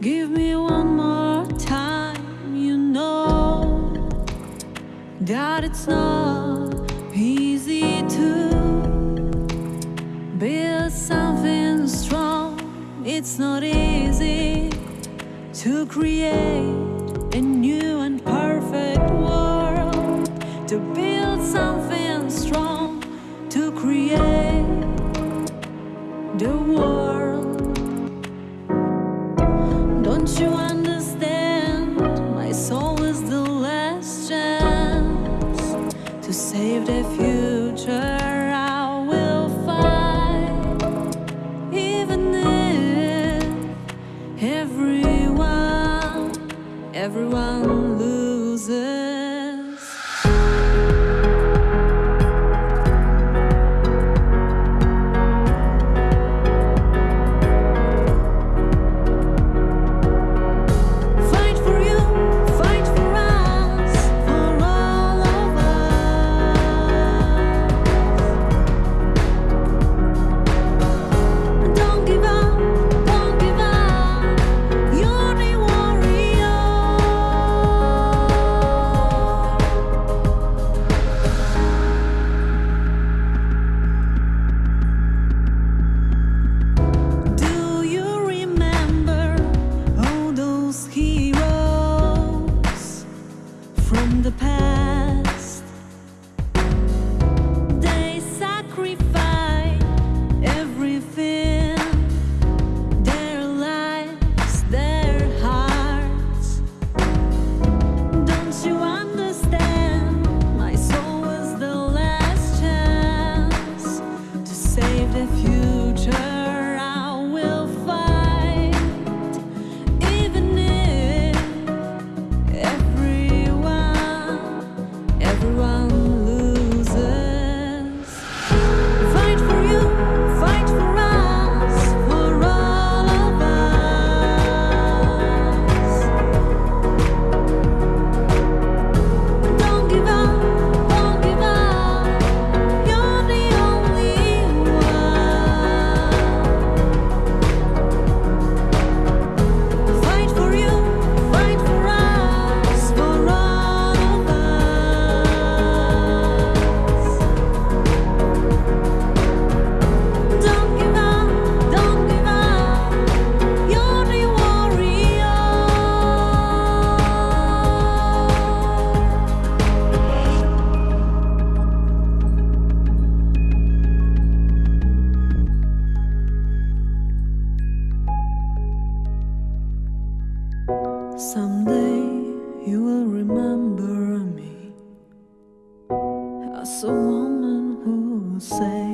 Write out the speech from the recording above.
Give me one more time, you know That it's not easy to Build something strong. It's not easy to create a new and perfect world. To build something strong, to create everyone, everyone loses. Someday you will remember me As a woman who said